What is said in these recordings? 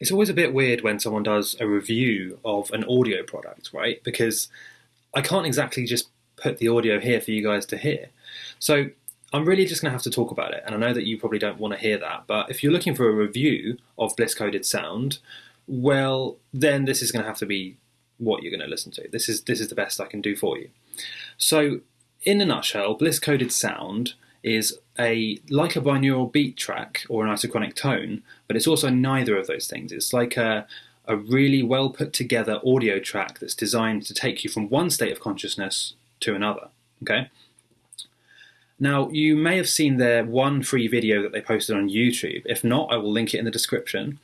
it's always a bit weird when someone does a review of an audio product, right? Because I can't exactly just put the audio here for you guys to hear. So I'm really just going to have to talk about it. And I know that you probably don't want to hear that, but if you're looking for a review of Bliss Coded Sound, well, then this is going to have to be what you're going to listen to. This is this is the best I can do for you. So, in a nutshell, Bliss Coded Sound is a like a binaural beat track or an isochronic tone, but it's also neither of those things. It's like a a really well put together audio track that's designed to take you from one state of consciousness to another. Okay. Now, you may have seen their one free video that they posted on YouTube. If not, I will link it in the description.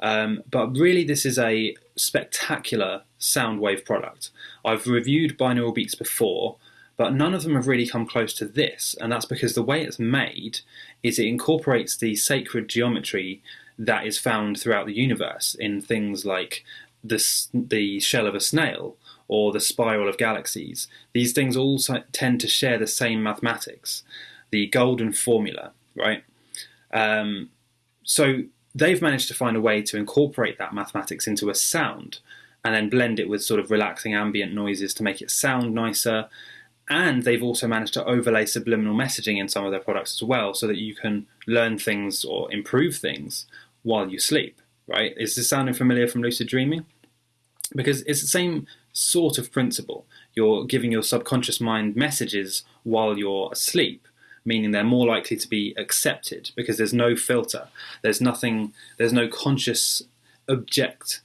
Um, but really, this is a spectacular sound wave product. I've reviewed binaural beats before, but none of them have really come close to this, and that's because the way it's made is it incorporates the sacred geometry that is found throughout the universe in things like the, the shell of a snail or the spiral of galaxies. These things all tend to share the same mathematics, the golden formula, right? Um, so they've managed to find a way to incorporate that mathematics into a sound and then blend it with sort of relaxing ambient noises to make it sound nicer and they've also managed to overlay subliminal messaging in some of their products as well so that you can learn things or improve things while you sleep right? Is this sounding familiar from lucid dreaming? Because it's the same sort of principle. You're giving your subconscious mind messages while you're asleep meaning they're more likely to be accepted because there's no filter. There's nothing there's no conscious object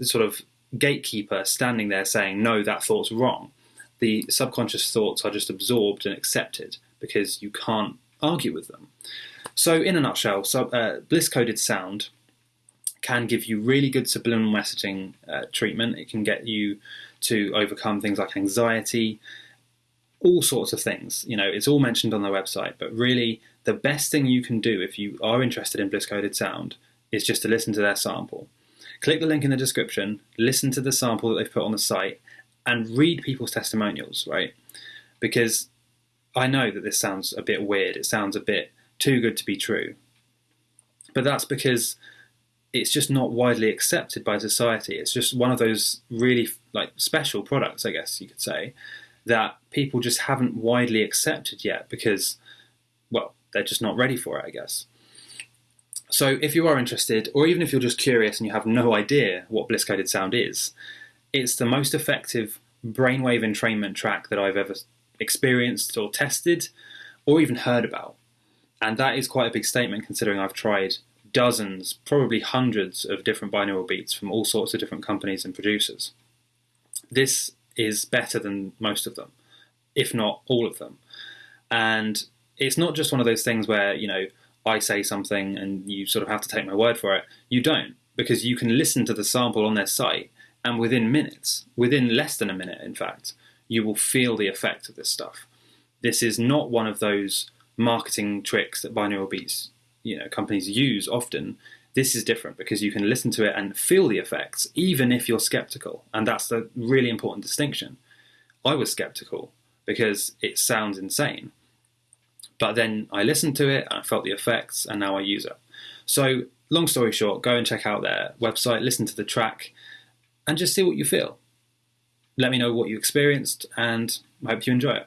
sort of gatekeeper standing there saying no that thought's wrong the subconscious thoughts are just absorbed and accepted because you can't argue with them. So, in a nutshell, uh, bliss coded sound can give you really good subliminal messaging uh, treatment. It can get you to overcome things like anxiety, all sorts of things. You know, it's all mentioned on their website, but really, the best thing you can do if you are interested in bliss coded sound is just to listen to their sample. Click the link in the description, listen to the sample that they've put on the site, and read people's testimonials, right? Because I know that this sounds a bit weird, it sounds a bit too good to be true. But that's because it's just not widely accepted by society. It's just one of those really like special products, I guess you could say, that people just haven't widely accepted yet because, well, they're just not ready for it, I guess. So if you are interested, or even if you're just curious and you have no idea what bliss coded sound is, it's the most effective brainwave entrainment track that I've ever experienced or tested or even heard about. And that is quite a big statement considering I've tried dozens, probably hundreds of different binaural beats from all sorts of different companies and producers. This is better than most of them, if not all of them. And it's not just one of those things where, you know, I say something and you sort of have to take my word for it. You don't, because you can listen to the sample on their site and within minutes, within less than a minute, in fact, you will feel the effect of this stuff. This is not one of those marketing tricks that binaural beats, you know, companies use often. This is different because you can listen to it and feel the effects, even if you're skeptical, and that's the really important distinction. I was skeptical because it sounds insane, but then I listened to it and I felt the effects, and now I use it. So, long story short, go and check out their website, listen to the track and just see what you feel. Let me know what you experienced, and I hope you enjoy it.